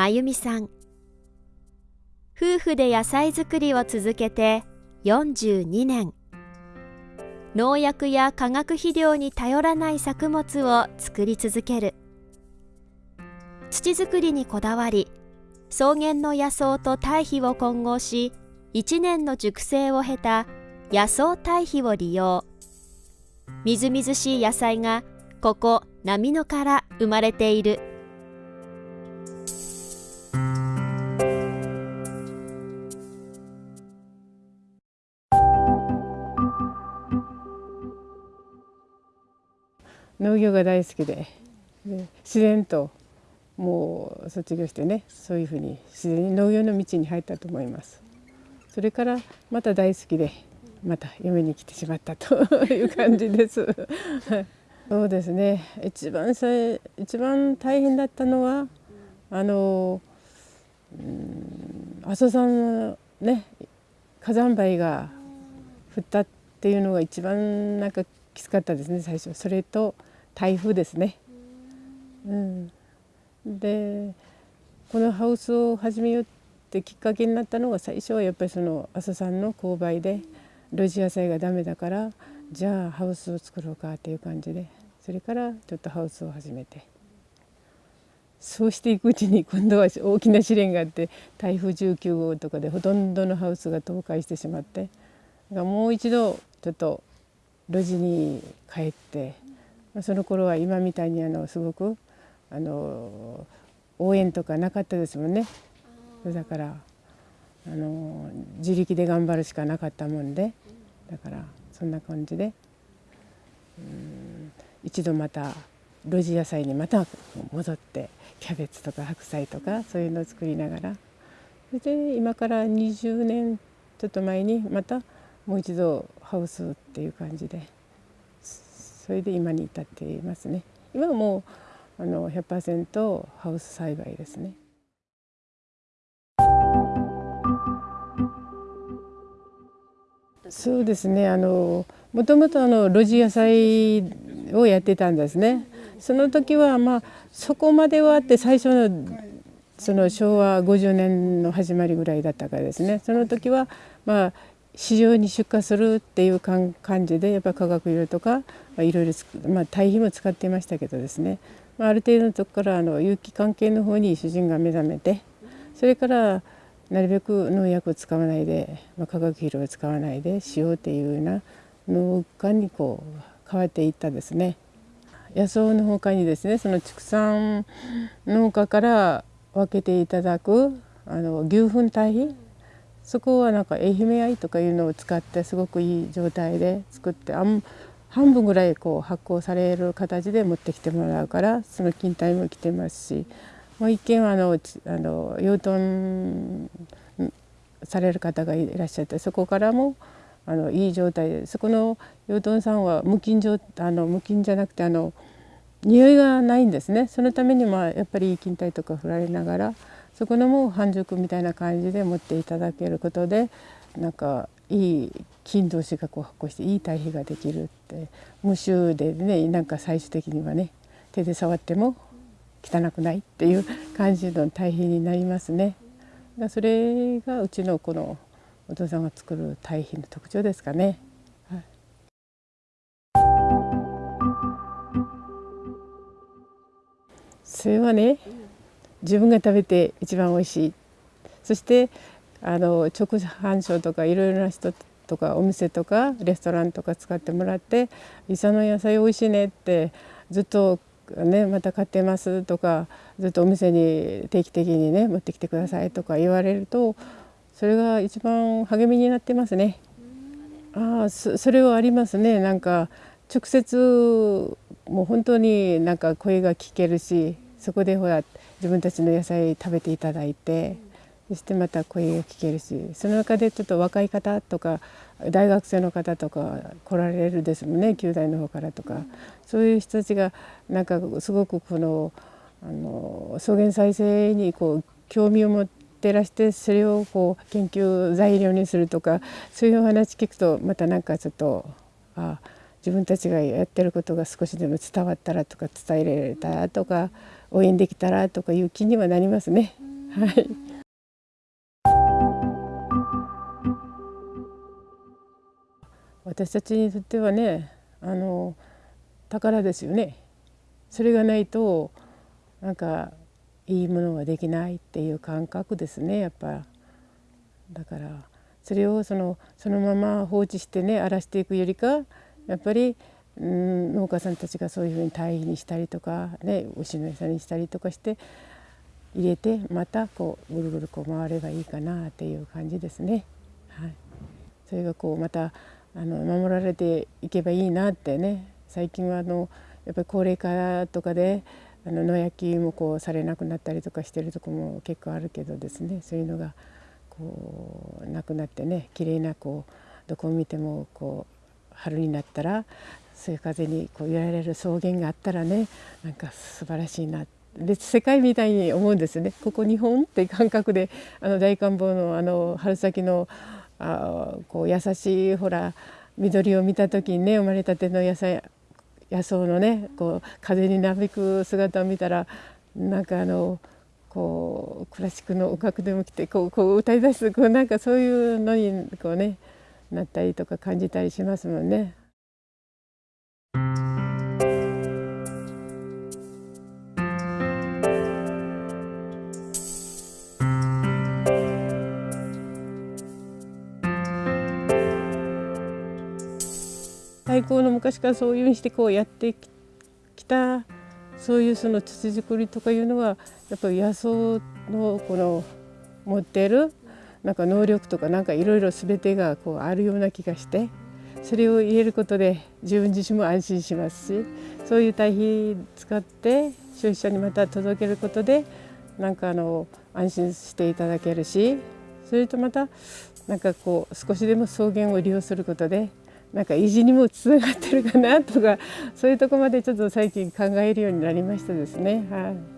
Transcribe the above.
真由美さん。夫婦で野菜作りを続けて42年。農薬や化学肥料に頼らない作物を作り続ける。土作りにこだわり草原の野草と堆肥を混合し1年の熟成を経た野草堆肥を利用。みずみずしい野菜がここ波野から生まれている。農業が大好きで。で自然ともう卒業してねそういうふうに自然に農業の道に入ったと思います。それからまた大好きでまた嫁に来てしまったという感じです。そうですね。一番さ一番大変だったのはあの阿蘇山のね火山灰が降ったっていうのが一番なんかきつかったですね最初。それと台風ですね。うん、でこのハウスを始めようってきっかけになったのが最初はやっぱりその阿蘇山の勾配で露地野菜がダメだからじゃあハウスを作ろうかっていう感じでそれからちょっとハウスを始めてそうしていくうちに今度は大きな試練があって台風19号とかでほとんどのハウスが倒壊してしまってもう一度ちょっと露地に帰ってその頃は今みたいにあのすごくあの応援とかなかったですもんね。だからあの自力で頑張るしかなかったもんで。だからそんな感じでうん一度また露地野菜にまた戻ってキャベツとか白菜とかそういうのを作りながら。それで今から20年ちょっと前にまたもう一度ハウスっていう感じで。それで今に至っていますね。今はもうあの100%ハウス栽培ですね。そうですね。あのもともとあの露地野菜をやってたんですね。その時はまあそこまではあって最初のその昭和50年の始まりぐらいだったからですね。その時はまあ市場に出荷するっていう感じでやっぱ化学肥料とか、いろいろ、まあ、堆肥も使っていましたけどですね、まあ、ある程度のとこからあの有機関係の方に主人が目覚めてそれからなるべく農薬を使わないで、まあ、化学肥料を使わないでしようっていうような農家にこう変わっていったですね。野草の他にですねその畜産農家から分けていただくあの牛糞堆肥そこはなんか愛媛愛とかいうのを使ってすごくいい状態で作ってあん半分ぐらいこう発酵される形で持ってきてもらうからその勤怠も来てますしもう一軒はあのあの養豚される方がいらっしゃってそこからもあのいい状態でそこの養豚さんは無菌状あの無菌じゃなくてあの匂いがないんですねそのためにもやっぱりいい勤怠とか振られながらそこのもう半熟みたいな感じで持っていただけることでなんかいい菌同士がこう発酵していい堆肥ができるって無臭でねなんか最終的にはね手で触っても汚くないっていう感じの堆肥になりますね。それがうちのこのお父さんが作る堆肥の特徴ですかね。それはね自分が食べて一番おいしいそしてあの直販商とかいろいろな人とかお店とかレストランとか使ってもらって「伊佐の野菜おいしいね」ってずっとねまた買ってますとかずっとお店に定期的にね持ってきてくださいとか言われるとそれが一番励みになってますね。ああそれはありますねなんか直接もう本当になんか声が聞けるしそこでほら自分たちの野菜食べていただいてそしてまた声が聞けるしその中でちょっと若い方とか大学生の方とか来られるですもんね9代の方からとか。そういう人たちがなんかすごくこのあの草原再生にこう興味を持ってらしてそれをこう研究材料にするとかそういうお話聞くとまたなんかちょっとあ自分たちがやってることが少しでも伝わったらとか伝えられたらとか応援できたらとかいう気にはなりますね。はい。私たちにとってはねあの宝ですよね。それがないとなんかいいものができないっていう感覚ですねやっぱ。だからそれをそのそのまま放置してね荒らしていくよりかやっぱり、うん、農家さんたちがそういうふうに堆肥にしたりとか、ね、牛の餌にしたりとかして入れてまたこうぐるぐるこう回ればいいかなっていう感じですね。はい、それがこうまたあの守られていけばいいなってね。最近はあのやっぱり高齢化とかであの野焼きもこうされなくなったりとかしてるとこも結構あるけどですね。そういうのがこうなくなってね綺麗なこうどこを見てもこう春になったらそういう風にこう揺られる草原があったらねなんか素晴らしいなで世界みたいに思うんですねここ日本って感覚であの大観望のあの春先のあこう優しいほら緑を見た時にね生まれたての野菜野草のねこう風になびく姿を見たらなんかあのこうクラシックの音楽でも来てこうこう歌い出すこうなんかそういうのにこうねなったりとか感じたりしますもんね。太鼓の昔からそういうふうにしてこうやってきたそういうその土作りとかいうのはやっぱり野草のこの持ってるなんか能力とかなんかいろいろ全てがこうあるような気がして。それを入れることで自分自身も安心しますしそういう堆肥使って消費者にまた届けることでなんかあの安心していただけるしそれとまたなんかこう少しでも草原を利用することでなんか維持にもつながってるかなとかそういうとこまでちょっと最近考えるようになりましたですね。はい